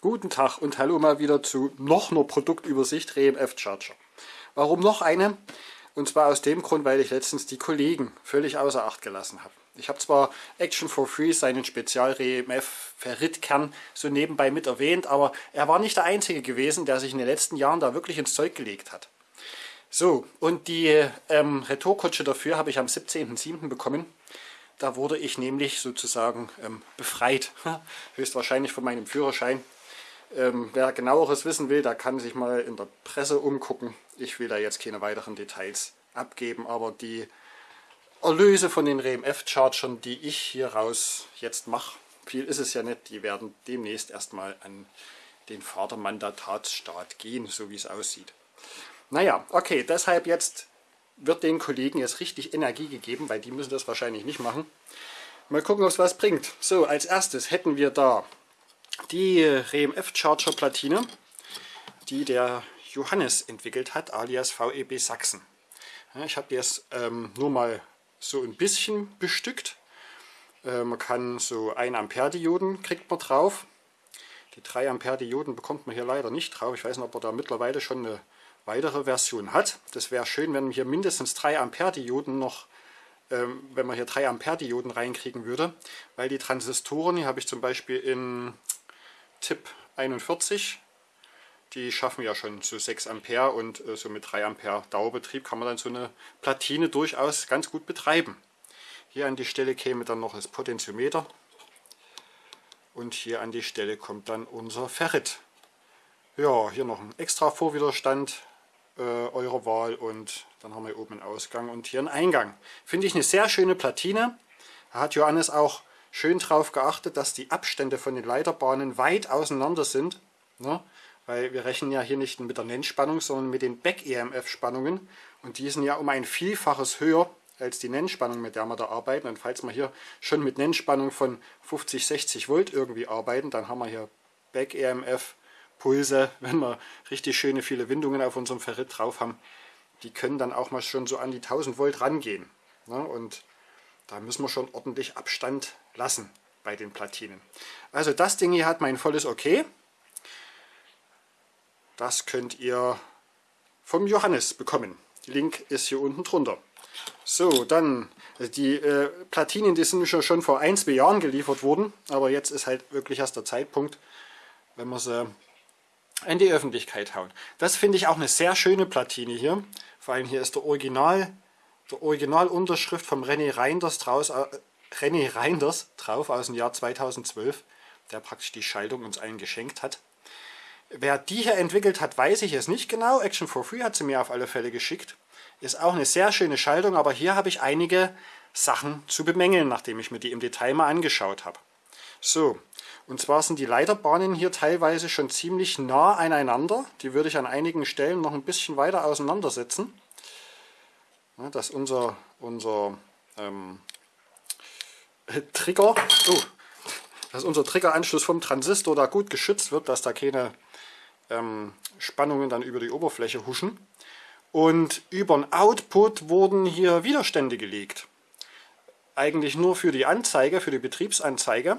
Guten Tag und hallo mal wieder zu noch einer Produktübersicht RMF Charger. Warum noch eine? Und zwar aus dem Grund, weil ich letztens die Kollegen völlig außer Acht gelassen habe. Ich habe zwar Action for Free, seinen Spezial-RMF Ferritkern, so nebenbei mit erwähnt, aber er war nicht der Einzige gewesen, der sich in den letzten Jahren da wirklich ins Zeug gelegt hat. So, und die ähm, Retourkutsche dafür habe ich am 17.07. bekommen. Da wurde ich nämlich sozusagen ähm, befreit, höchstwahrscheinlich von meinem Führerschein. Ähm, wer genaueres wissen will, der kann sich mal in der Presse umgucken. Ich will da jetzt keine weiteren Details abgeben, aber die Erlöse von den RMF-Chargern, die ich hier raus jetzt mache, viel ist es ja nicht, die werden demnächst erstmal an den Vatermandatatsstaat gehen, so wie es aussieht. Naja, okay, deshalb jetzt wird den Kollegen jetzt richtig Energie gegeben, weil die müssen das wahrscheinlich nicht machen. Mal gucken, ob es was bringt. So, als erstes hätten wir da die RMF Charger Platine, die der Johannes entwickelt hat, alias VEB Sachsen. Ich habe die jetzt ähm, nur mal so ein bisschen bestückt. Äh, man kann so 1 Ampere Dioden kriegt man drauf. Die 3 Ampere Dioden bekommt man hier leider nicht drauf. Ich weiß nicht, ob er da mittlerweile schon eine weitere Version hat. Das wäre schön, wenn man hier mindestens 3 Ampere Dioden noch ähm, wenn man hier 3 Ampere Dioden reinkriegen würde, weil die Transistoren, hier habe ich zum Beispiel in Tipp 41. Die schaffen ja schon so 6 Ampere und äh, so mit 3 Ampere Dauerbetrieb kann man dann so eine Platine durchaus ganz gut betreiben. Hier an die Stelle käme dann noch das Potentiometer und hier an die Stelle kommt dann unser Ferrit. Ja, hier noch ein extra Vorwiderstand äh, eurer Wahl und dann haben wir oben einen Ausgang und hier einen Eingang. Finde ich eine sehr schöne Platine. Hat Johannes auch schön darauf geachtet, dass die Abstände von den Leiterbahnen weit auseinander sind. Ne? Weil wir rechnen ja hier nicht mit der Nennspannung, sondern mit den Back-EMF-Spannungen. Und die sind ja um ein Vielfaches höher als die Nennspannung, mit der wir da arbeiten. Und falls wir hier schon mit Nennspannung von 50, 60 Volt irgendwie arbeiten, dann haben wir hier Back-EMF-Pulse, wenn wir richtig schöne viele Windungen auf unserem Ferrit drauf haben. Die können dann auch mal schon so an die 1000 Volt rangehen. Ne? Und da müssen wir schon ordentlich Abstand lassen bei den Platinen. Also das Ding hier hat mein volles Okay. Das könnt ihr vom Johannes bekommen. Link ist hier unten drunter. So, dann also die äh, Platinen, die sind schon vor ein, zwei Jahren geliefert worden, aber jetzt ist halt wirklich erst der Zeitpunkt, wenn wir sie in die Öffentlichkeit hauen. Das finde ich auch eine sehr schöne Platine hier. Vor allem hier ist der Original der Originalunterschrift vom René Reinders, draus, äh, René Reinders drauf aus dem Jahr 2012, der praktisch die Schaltung uns allen geschenkt hat. Wer die hier entwickelt hat, weiß ich es nicht genau. Action for Free hat sie mir auf alle Fälle geschickt. Ist auch eine sehr schöne Schaltung, aber hier habe ich einige Sachen zu bemängeln, nachdem ich mir die im Detail mal angeschaut habe. So, und zwar sind die Leiterbahnen hier teilweise schon ziemlich nah aneinander. Die würde ich an einigen Stellen noch ein bisschen weiter auseinandersetzen dass unser, unser ähm, Trigger, oh, dass unser Triggeranschluss vom Transistor da gut geschützt wird, dass da keine ähm, Spannungen dann über die Oberfläche huschen. Und über den Output wurden hier Widerstände gelegt. Eigentlich nur für die Anzeige, für die Betriebsanzeige.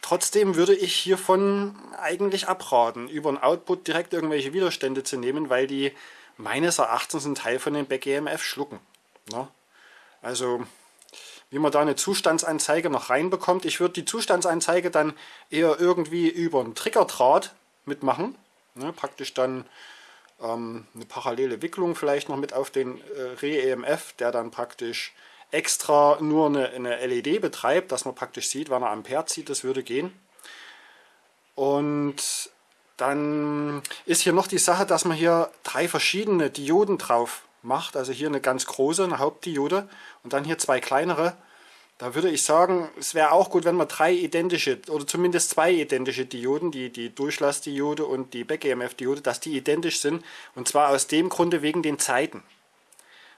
Trotzdem würde ich hiervon eigentlich abraten, über den Output direkt irgendwelche Widerstände zu nehmen, weil die meines Erachtens einen Teil von den Back-EMF schlucken. Ne? Also wie man da eine Zustandsanzeige noch reinbekommt. Ich würde die Zustandsanzeige dann eher irgendwie über einen Triggerdraht mitmachen. Ne? Praktisch dann ähm, eine parallele Wicklung vielleicht noch mit auf den äh, Re-EMF, der dann praktisch extra nur eine, eine LED betreibt, dass man praktisch sieht, wann er Ampere zieht, das würde gehen. Und dann ist hier noch die Sache, dass man hier drei verschiedene Dioden drauf macht. Also hier eine ganz große, eine Hauptdiode und dann hier zwei kleinere. Da würde ich sagen, es wäre auch gut, wenn man drei identische oder zumindest zwei identische Dioden, die, die Durchlassdiode und die Back-EMF-Diode, dass die identisch sind. Und zwar aus dem Grunde wegen den Zeiten.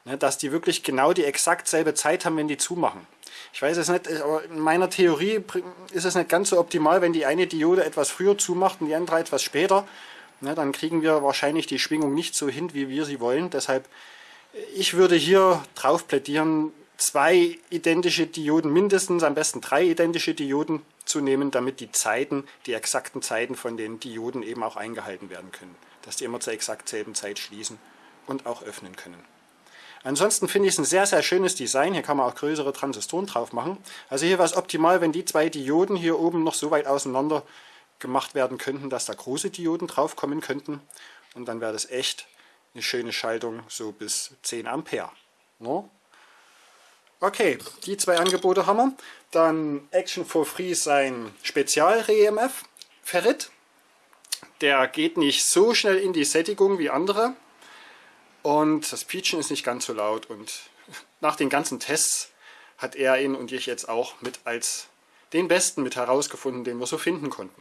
Ne, dass die wirklich genau die exakt selbe Zeit haben, wenn die zumachen. Ich weiß es nicht, aber in meiner Theorie ist es nicht ganz so optimal, wenn die eine Diode etwas früher zumacht und die andere etwas später. Ne, dann kriegen wir wahrscheinlich die Schwingung nicht so hin, wie wir sie wollen. Deshalb, ich würde hier drauf plädieren, zwei identische Dioden mindestens, am besten drei identische Dioden zu nehmen, damit die Zeiten, die exakten Zeiten von den Dioden eben auch eingehalten werden können. Dass die immer zur exakt selben Zeit schließen und auch öffnen können. Ansonsten finde ich es ein sehr, sehr schönes Design. Hier kann man auch größere Transistoren drauf machen. Also hier wäre es optimal, wenn die zwei Dioden hier oben noch so weit auseinander gemacht werden könnten, dass da große Dioden drauf kommen könnten. Und dann wäre das echt eine schöne Schaltung, so bis 10 Ampere. No? Okay, die zwei Angebote haben wir. Dann Action for Free sein Spezial-REMF Ferrit. Der geht nicht so schnell in die Sättigung wie andere. Und das Pietschen ist nicht ganz so laut. Und nach den ganzen Tests hat er ihn und ich jetzt auch mit als den besten mit herausgefunden, den wir so finden konnten.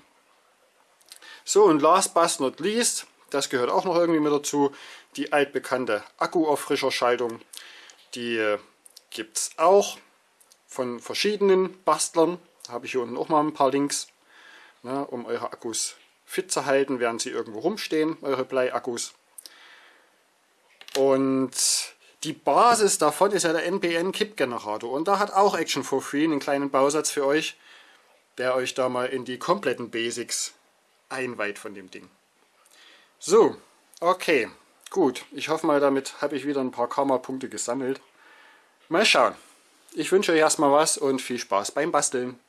So und last but not least, das gehört auch noch irgendwie mit dazu, die altbekannte Akku-Auffrischerschaltung. Die äh, gibt es auch von verschiedenen Bastlern. Habe ich hier unten auch mal ein paar Links, ne, um eure Akkus fit zu halten, während sie irgendwo rumstehen, eure Bleiakkus. Und die Basis davon ist ja der NPN Kip Generator und da hat auch Action for Free einen kleinen Bausatz für euch, der euch da mal in die kompletten Basics einweiht von dem Ding. So, okay, gut. Ich hoffe mal, damit habe ich wieder ein paar Karma-Punkte gesammelt. Mal schauen. Ich wünsche euch erstmal was und viel Spaß beim Basteln.